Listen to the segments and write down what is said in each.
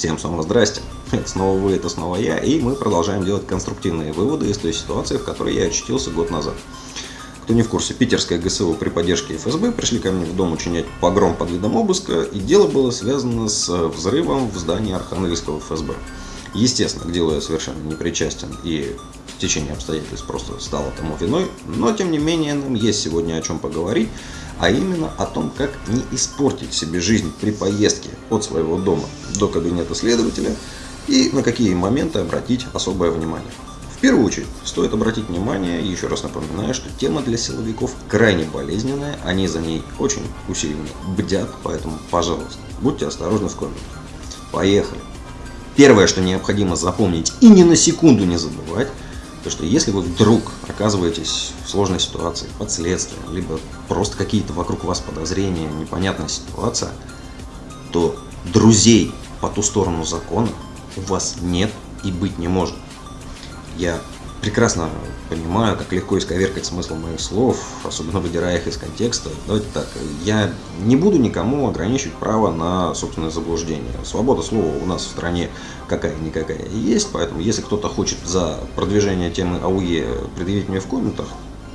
Всем снова здрасте. Это снова вы, это снова я, и мы продолжаем делать конструктивные выводы из той ситуации, в которой я очутился год назад. Кто не в курсе, питерская ГСУ при поддержке ФСБ пришли ко мне в дом учинять погром под видом обыска, и дело было связано с взрывом в здании Архангельского ФСБ. Естественно, к делу я совершенно не причастен, и в течение обстоятельств просто стал тому виной, но тем не менее нам есть сегодня о чем поговорить, а именно о том, как не испортить себе жизнь при поездке от своего дома до кабинета следователя и на какие моменты обратить особое внимание. В первую очередь стоит обратить внимание, еще раз напоминаю, что тема для силовиков крайне болезненная, они за ней очень усиленно бдят, поэтому, пожалуйста, будьте осторожны в комментах. Поехали! Первое, что необходимо запомнить и ни на секунду не забывать, то что если вы вдруг оказываетесь в сложной ситуации, под следствием, либо просто какие-то вокруг вас подозрения, непонятная ситуация, то друзей по ту сторону закона у вас нет и быть не может. Я прекрасно понимаю, как легко исковеркать смысл моих слов, особенно выдирая их из контекста. Давайте так, я не буду никому ограничивать право на собственное заблуждение. Свобода слова у нас в стране какая-никакая есть, поэтому если кто-то хочет за продвижение темы АУЕ предъявить мне в комментах,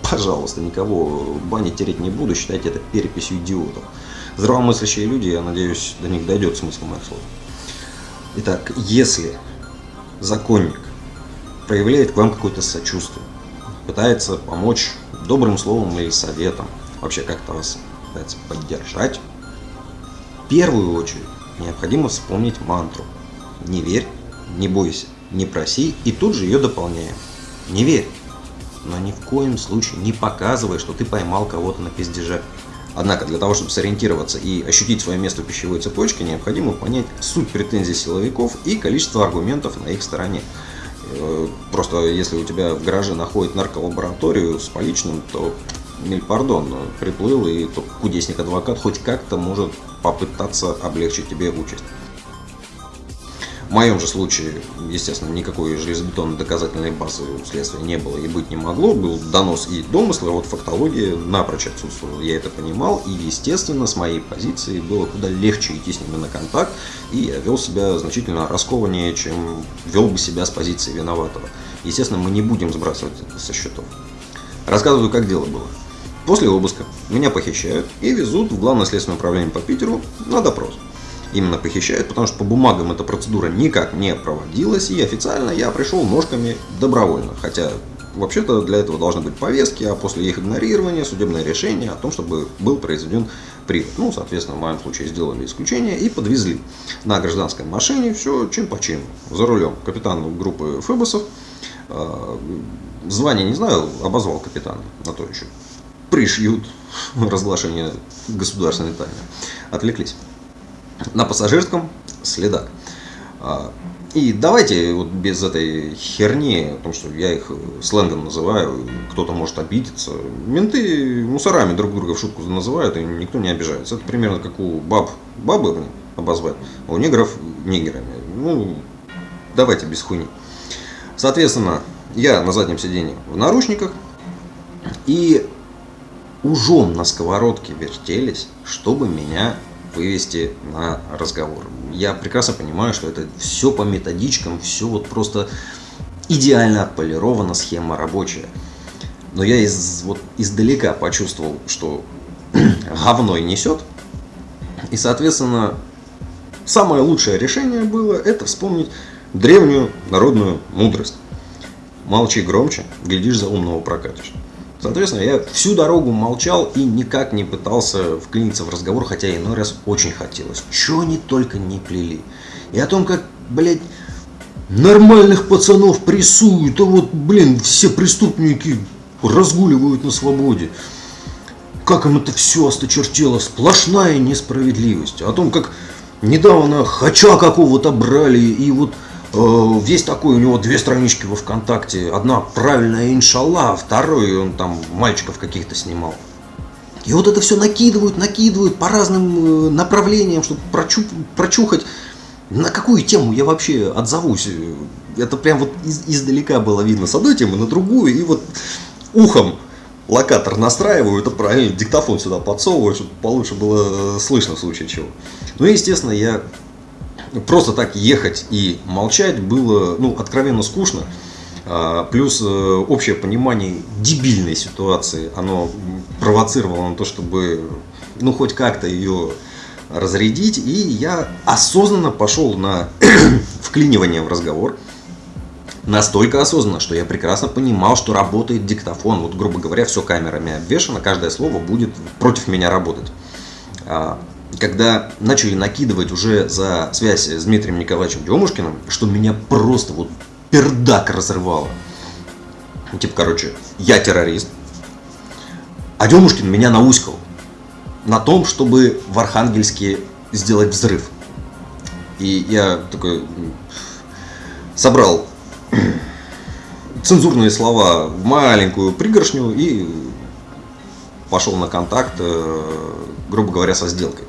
пожалуйста, никого банить тереть не буду, считайте это переписью идиотов. Здравомыслящие люди, я надеюсь, до них дойдет смысл моих слов. Итак, если законник проявляет к вам какое-то сочувствие, пытается помочь добрым словом или советом, вообще как-то вас пытается поддержать, в первую очередь необходимо вспомнить мантру «Не верь, не бойся, не проси» и тут же ее дополняем. Не верь, но ни в коем случае не показывай, что ты поймал кого-то на пиздеже. Однако для того, чтобы сориентироваться и ощутить свое место в пищевой цепочке, необходимо понять суть претензий силовиков и количество аргументов на их стороне. Э, просто если у тебя в гараже находит нарколабораторию с поличным, то миль пардон, приплыл и кудесник-адвокат хоть как-то может попытаться облегчить тебе участь. Моем же случае, естественно, никакой железобетонной доказательной базы у следствия не было и быть не могло. Был донос и домыслы, а вот фактология напрочь отсутствовала. Я это понимал, и, естественно, с моей позиции было куда легче идти с ними на контакт, и я вел себя значительно раскованнее, чем вел бы себя с позиции виноватого. Естественно, мы не будем сбрасывать это со счетов. Рассказываю, как дело было. После обыска меня похищают и везут в Главное следственное управление по Питеру на допрос именно похищают, потому что по бумагам эта процедура никак не проводилась, и официально я пришел ножками добровольно, хотя вообще-то для этого должны быть повестки, а после их игнорирования судебное решение о том, чтобы был произведен привод. Ну, соответственно, в моем случае сделали исключение и подвезли на гражданской машине, все чин по чину, за рулем. Капитан группы Фебосов, э, звание не знаю, обозвал капитана, на то еще пришьют разглашение государственной тайны. Отвлеклись на пассажирском следак. А, и давайте вот без этой херни, о том, что я их сленгом называю, кто-то может обидеться. Менты мусорами друг друга в шутку называют, и никто не обижается. Это примерно как у баб бабы обозвать, а у негров нигерами. Ну, давайте без хуйни. Соответственно, я на заднем сиденье в наручниках, и ужом на сковородке вертелись, чтобы меня вывести на разговор. Я прекрасно понимаю, что это все по методичкам, все вот просто идеально отполирована схема рабочая. Но я из, вот, издалека почувствовал, что говной несет. И, соответственно, самое лучшее решение было это вспомнить древнюю народную мудрость. Молчи громче, глядишь за умного прокатишь. Соответственно, я всю дорогу молчал и никак не пытался вклиниться в разговор, хотя иной раз очень хотелось. Чего они только не плели. И о том, как, блядь, нормальных пацанов прессуют, а вот, блин, все преступники разгуливают на свободе. Как им это все осточертело, сплошная несправедливость. О том, как недавно хача какого-то брали, и вот Э, весь такой, у него две странички во ВКонтакте. Одна правильная иншалла, а второй он там мальчиков каких-то снимал. И вот это все накидывают, накидывают по разным э, направлениям, чтобы прочу, прочухать, на какую тему я вообще отзовусь. Это прям вот из, издалека было видно с одной темы на другую, и вот ухом локатор настраиваю, это правильно, диктофон сюда подсовываю, чтобы получше было э, слышно в случае чего. Ну и, естественно, я просто так ехать и молчать было, ну, откровенно скучно. А, плюс э, общее понимание дебильной ситуации, оно провоцировало на то, чтобы, ну, хоть как-то ее разрядить. И я осознанно пошел на вклинивание в разговор. Настолько осознанно, что я прекрасно понимал, что работает диктофон. Вот, грубо говоря, все камерами обвешено, каждое слово будет против меня работать. Когда начали накидывать уже за связь с Дмитрием Николаевичем Демушкиным, что меня просто вот пердак разрывало. Типа, короче, я террорист, а Демушкин меня науськал на том, чтобы в Архангельске сделать взрыв. И я такой собрал цензурные слова в маленькую пригоршню и пошел на контакт, э, грубо говоря, со сделкой.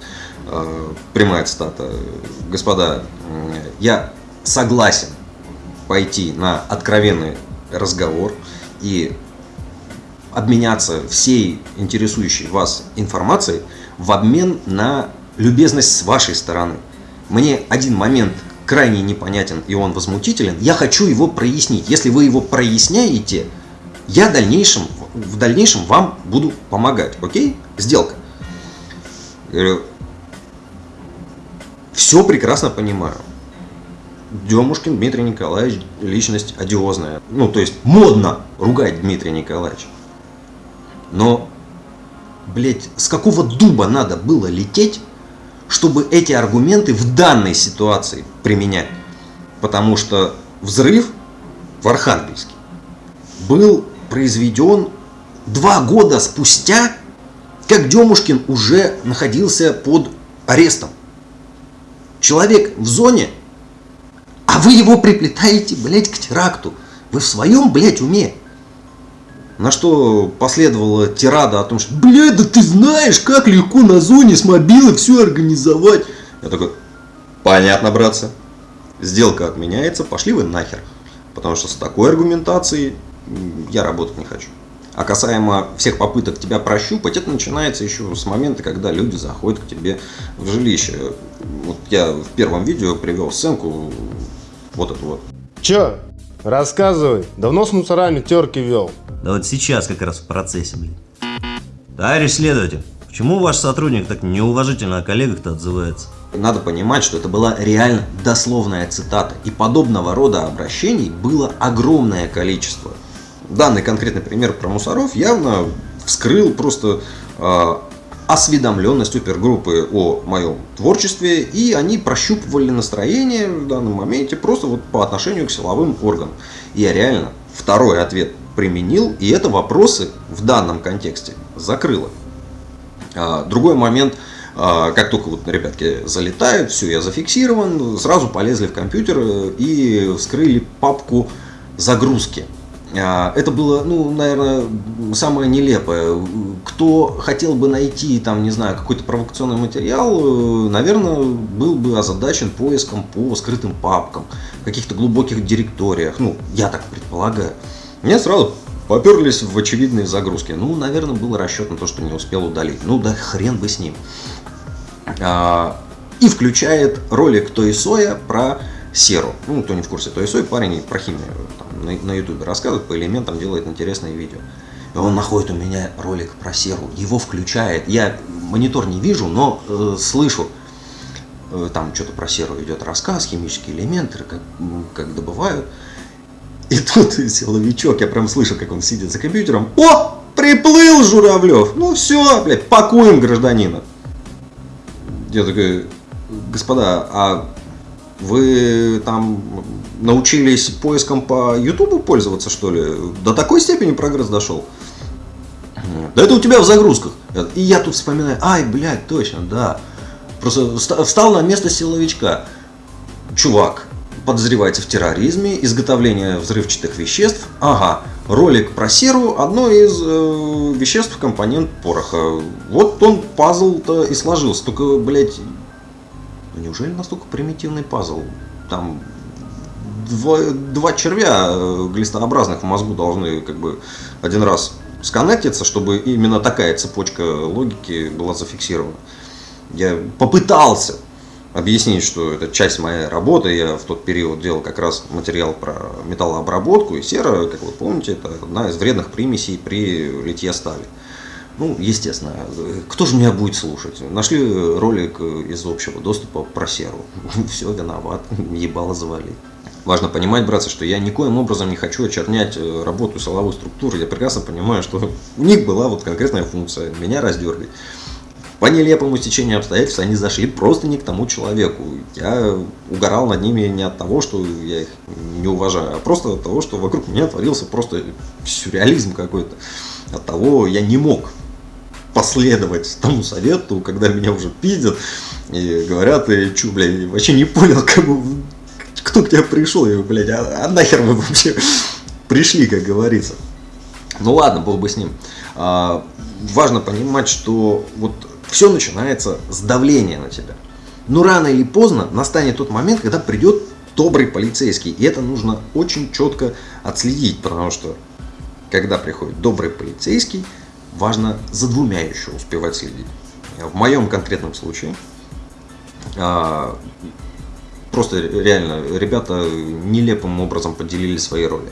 Э, прямая цитата. Господа, я согласен пойти на откровенный разговор и обменяться всей интересующей вас информацией в обмен на любезность с вашей стороны. Мне один момент крайне непонятен и он возмутителен, я хочу его прояснить. Если вы его проясняете, я в дальнейшем, в дальнейшем вам буду помогать. Окей? Сделка. Все прекрасно понимаю. Демушкин Дмитрий Николаевич личность одиозная. Ну, то есть модно ругать Дмитрия Николаевича. Но, блядь, с какого дуба надо было лететь, чтобы эти аргументы в данной ситуации применять? Потому что взрыв в Архангельске был произведен два года спустя, как Демушкин уже находился под арестом. Человек в зоне, а вы его приплетаете, блядь, к теракту. Вы в своем, блядь, уме? На что последовала тирада о том, что «Блядь, да ты знаешь, как легко на зоне с мобилы все организовать!» Я такой «Понятно, братцы, сделка отменяется, пошли вы нахер!» Потому что с такой аргументацией я работать не хочу. А касаемо всех попыток тебя прощупать, это начинается еще с момента, когда люди заходят к тебе в жилище. Вот я в первом видео привел сценку, вот эту вот. Че? Рассказывай. Давно с мусорами терки вел? Да вот сейчас как раз в процессе, блин. Товарищ следователь, почему ваш сотрудник так неуважительно о коллегах-то отзывается? Надо понимать, что это была реально дословная цитата. И подобного рода обращений было огромное количество. Данный конкретный пример про мусоров явно вскрыл просто э, осведомленность опергруппы о моем творчестве, и они прощупывали настроение в данном моменте просто вот по отношению к силовым органам. Я реально второй ответ применил, и это вопросы в данном контексте закрыло. А, другой момент, а, как только вот ребятки залетают, все, я зафиксирован, сразу полезли в компьютер и вскрыли папку загрузки. А, это было, ну, наверное, самое нелепое. Кто хотел бы найти, там, не знаю, какой-то провокационный материал, э, наверное, был бы озадачен поиском по скрытым папкам, каких-то глубоких директориях. Ну, я так предполагаю. Мне сразу поперлись в очевидные загрузки. Ну, наверное, был расчет на то, что не успел удалить. Ну, да хрен бы с ним. А, и включает ролик Той Соя про серу. Ну, кто не в курсе, Той Сой парень про химию там, на, на ютубе рассказывает, по элементам делает интересные видео. И он находит у меня ролик про серу, его включает. Я монитор не вижу, но э, слышу, э, там что-то про серу идет рассказ, химические элементы, как, как добывают. И тут силовичок, я прям слышу, как он сидит за компьютером. О, приплыл Журавлев. Ну все, блядь, пакуем гражданина. Я такой, господа, а вы там научились поиском по Ютубу пользоваться, что ли? До такой степени прогресс дошел? Да это у тебя в загрузках. И я тут вспоминаю, ай, блядь, точно, да. Просто встал на место силовичка. Чувак, подозревается в терроризме, изготовлении взрывчатых веществ. Ага, ролик про серу – одно из э, веществ, компонент пороха. Вот он пазл-то и сложился. Только, блядь, неужели настолько примитивный пазл? Там два, два червя э, глистообразных в мозгу должны как бы один раз сконнектиться, чтобы именно такая цепочка логики была зафиксирована. Я попытался объяснить, что это часть моей работы. Я в тот период делал как раз материал про металлообработку. И сера, как вы помните, это одна из вредных примесей при литье стали. Ну, естественно, кто же меня будет слушать? Нашли ролик из общего доступа про серу. Все, виноват, ебало завали. Важно понимать, братцы, что я никоим образом не хочу очернять э, работу силовой структуры. Я прекрасно понимаю, что у них была вот конкретная функция – меня раздергать. По нелепому стечению обстоятельств они зашли просто не к тому человеку. Я угорал над ними не от того, что я их не уважаю, а просто от того, что вокруг меня творился просто сюрреализм какой-то. От того я не мог последовать тому совету, когда меня уже пиздят и говорят, ты чё, блядь, вообще не понял, кому, кто к тебе пришел, и, блядь, а, а нахер вы вообще пришли, как говорится. Ну ладно, бог бы с ним. А, важно понимать, что вот все начинается с давления на тебя. Но рано или поздно настанет тот момент, когда придет добрый полицейский. И это нужно очень четко отследить, потому что когда приходит добрый полицейский, важно за двумя еще успевать следить. В моем конкретном случае а, просто реально ребята нелепым образом поделили свои роли.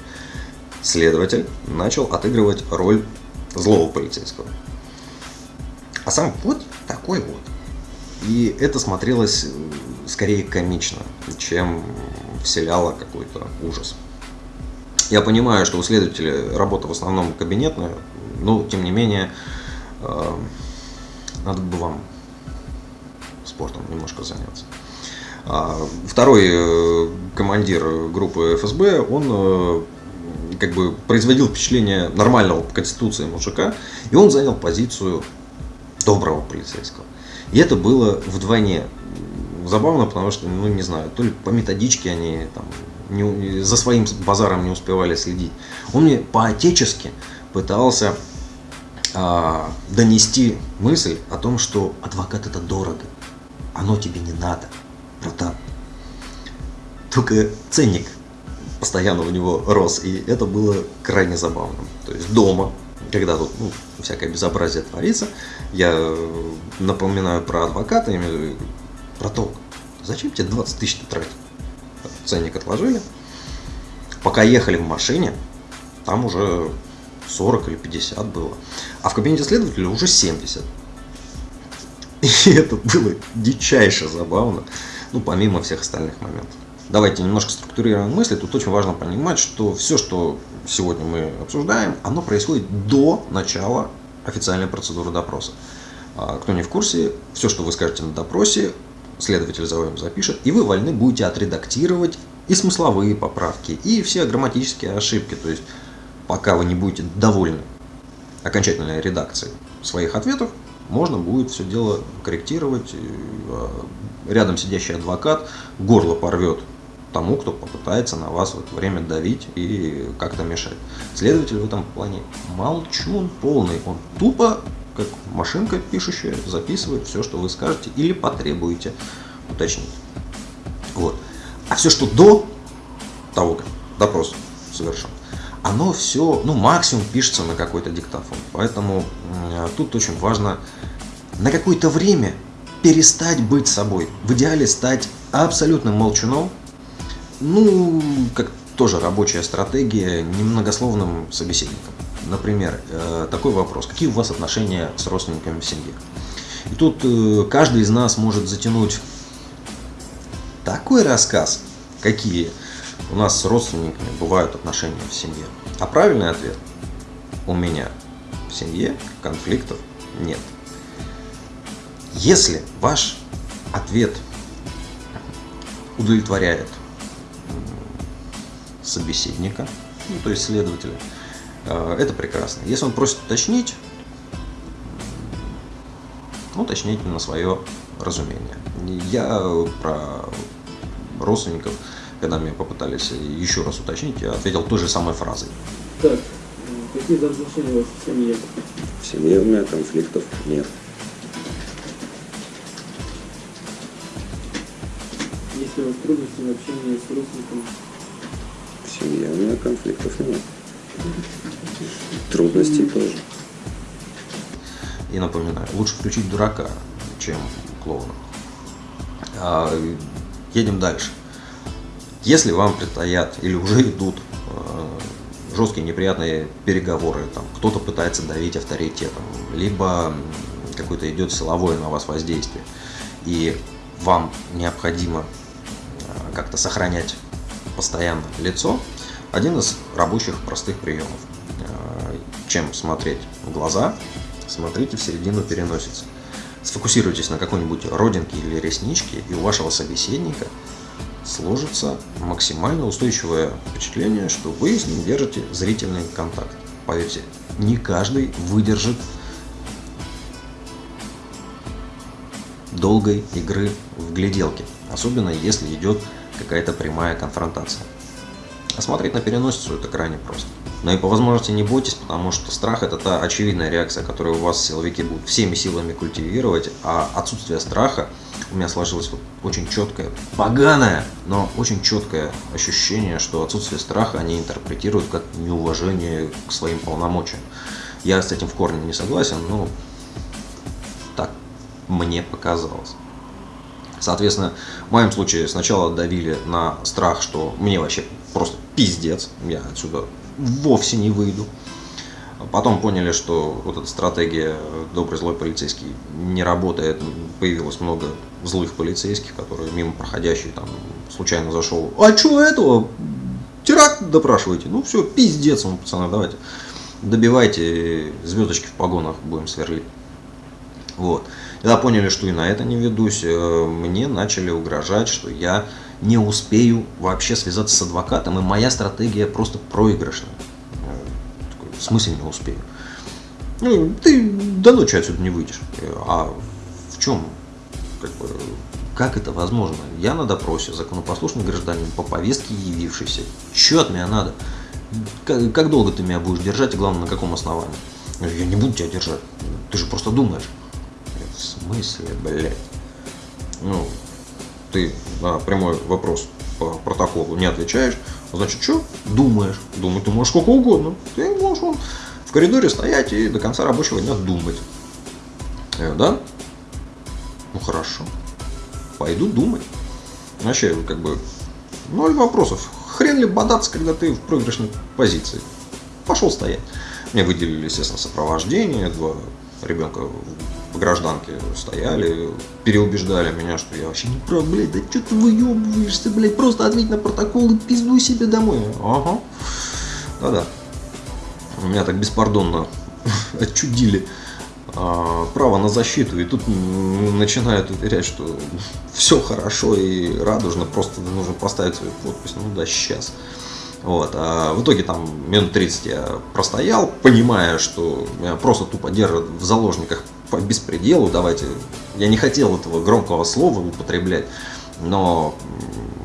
Следователь начал отыгрывать роль злого полицейского. А сам вот такой вот. И это смотрелось скорее комично, чем вселяло какой-то ужас. Я понимаю, что у следователя работа в основном кабинетная, но тем не менее э, надо бы вам спортом немножко заняться. А, второй э, командир группы ФСБ, он э, как бы производил впечатление нормального по конституции мужика, и он занял позицию доброго полицейского. И это было вдвойне забавно, потому что, ну не знаю, то ли по методичке они там не, за своим базаром не успевали следить. Он мне по-отечески пытался а, донести мысль о том, что адвокат это дорого, оно тебе не надо братан. Только ценник постоянно у него рос, и это было крайне забавно. То есть дома, когда тут ну, всякое безобразие творится, я напоминаю про адвоката, имею про толк. Зачем тебе 20 тысяч тратить? Ценник отложили. Пока ехали в машине, там уже 40 или 50 было. А в кабинете следователя уже 70. И это было дичайше забавно ну, помимо всех остальных моментов. Давайте немножко структурируем мысли. Тут очень важно понимать, что все, что сегодня мы обсуждаем, оно происходит до начала официальной процедуры допроса. А, кто не в курсе, все, что вы скажете на допросе, следователь за вами запишет, и вы вольны будете отредактировать и смысловые поправки, и все грамматические ошибки. То есть, пока вы не будете довольны окончательной редакцией своих ответов, можно будет все дело корректировать. А, рядом сидящий адвокат горло порвет тому, кто попытается на вас в это время давить и как-то мешать. Следователь в этом плане молчун полный. Он тупо, как машинка пишущая, записывает все, что вы скажете или потребуете уточнить. Вот. А все, что до того, как допрос совершен, оно все, ну, максимум пишется на какой-то диктофон. Поэтому э, тут очень важно на какое-то время перестать быть собой. В идеале стать абсолютным молчуном, ну, как тоже рабочая стратегия, немногословным собеседником. Например, э, такой вопрос. Какие у вас отношения с родственниками в семье? И тут э, каждый из нас может затянуть такой рассказ, какие у нас с родственниками бывают отношения в семье. А правильный ответ – у меня в семье конфликтов нет. Если ваш ответ удовлетворяет собеседника, ну, то есть следователя, э, это прекрасно. Если он просит уточнить, уточните на свое разумение. Я про родственников, когда меня попытались еще раз уточнить, я ответил той же самой фразой. Так, какие взаимоотношения у вас в семье? В семье у меня конфликтов нет. Есть ли у вас трудности в общении с родственниками? В семье у меня конфликтов нет. Трудностей тоже. И напоминаю, лучше включить дурака, чем клоуна. А, едем дальше. Если вам предстоят или уже идут э, жесткие неприятные переговоры, там кто-то пытается давить авторитетом, либо какое-то идет силовое на вас воздействие, и вам необходимо э, как-то сохранять постоянно лицо, один из рабочих простых приемов. Э, Чем смотреть в глаза, смотрите в середину переносицы. Сфокусируйтесь на какой-нибудь родинке или ресничке, и у вашего собеседника сложится максимально устойчивое впечатление, что вы с ним держите зрительный контакт. Поверьте, не каждый выдержит долгой игры в гляделки, особенно если идет какая-то прямая конфронтация. А смотреть на переносицу это крайне просто. Но и по возможности не бойтесь, потому что страх это та очевидная реакция, которую у вас силовики будут всеми силами культивировать, а отсутствие страха у меня сложилось вот очень четкое, поганое, но очень четкое ощущение, что отсутствие страха они интерпретируют как неуважение к своим полномочиям. Я с этим в корне не согласен, но так мне показалось. Соответственно, в моем случае сначала давили на страх, что мне вообще просто пиздец, я отсюда вовсе не выйду. Потом поняли, что вот эта стратегия добрый злой полицейский не работает. Появилось много злых полицейских, которые мимо проходящие там случайно зашел. А что этого? Теракт допрашиваете? Ну все, пиздец вам, пацаны, давайте. Добивайте звездочки в погонах, будем сверлить. Вот. Когда поняли, что и на это не ведусь, э, мне начали угрожать, что я не успею вообще связаться с адвокатом, и моя стратегия просто проигрышная. Э, В смысле не успею? Ну, ты до ночи отсюда не выйдешь. А в чем? Как, бы, как это возможно? Я на допросе, законопослушный гражданин, по повестке явившийся. Че от меня надо? Как, как долго ты меня будешь держать и главное на каком основании? Я не буду тебя держать. Ты же просто думаешь. В смысле, блядь? Ну, ты на прямой вопрос по протоколу не отвечаешь, значит, что? Думаешь. Думать ты можешь сколько угодно. Ты можешь вон в коридоре стоять и до конца рабочего дня думать. Говорю, да? Ну хорошо. Пойду думать. Вообще, как бы, ноль вопросов. Хрен ли бодаться, когда ты в проигрышной позиции. Пошел стоять. Мне выделили, естественно, сопровождение. Два ребенка в гражданке стояли, переубеждали меня, что я вообще не прав, блядь, да что ты выебываешься, блядь, просто ответь на протокол и пиздуй себе домой. Ага. Да-да. Меня так беспардонно отчудили а, право на защиту, и тут начинают уверять, что все хорошо и радужно, просто нужно поставить свою подпись, ну да, сейчас. Вот. А в итоге там минут 30 я простоял, понимая, что меня просто тупо держат в заложниках по беспределу. Давайте. Я не хотел этого громкого слова употреблять, но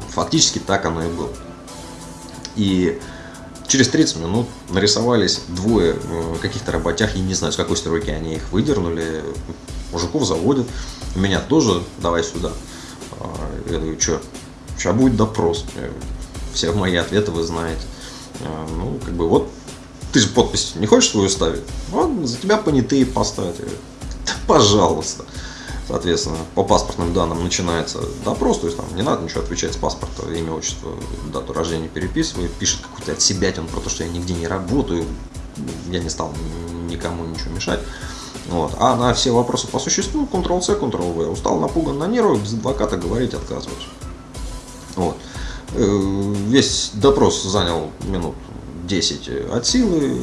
фактически так оно и было. И через 30 минут нарисовались двое э, каких-то работяг, я не знаю, с какой стройки они их выдернули. Мужиков заводят, меня тоже, давай сюда. А, Я говорю, что, сейчас будет допрос. Все мои ответы вы знаете. А, Ну, как бы вот, ты же подпись не хочешь свою ставить? Вот, за тебя понятые поставят. Я говорю, «Да пожалуйста. Соответственно, по паспортным данным начинается допрос, то есть там не надо ничего отвечать с паспорта, имя, отчество, дату рождения переписывает, пишет какую-то от себя про то, что я нигде не работаю, я не стал никому ничего мешать. Вот. А на все вопросы по существу Ctrl-C, Ctrl-V. Устал, напуган на нервах, без адвоката говорить отказываюсь. Вот. Э, Весь допрос занял минут 10 от силы,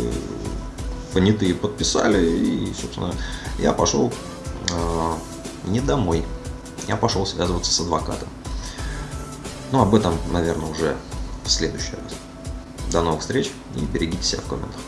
понятые подписали, и, собственно, я пошел э, не домой. Я пошел связываться с адвокатом. Ну, об этом, наверное, уже в следующий раз. До новых встреч и берегите себя в комментах.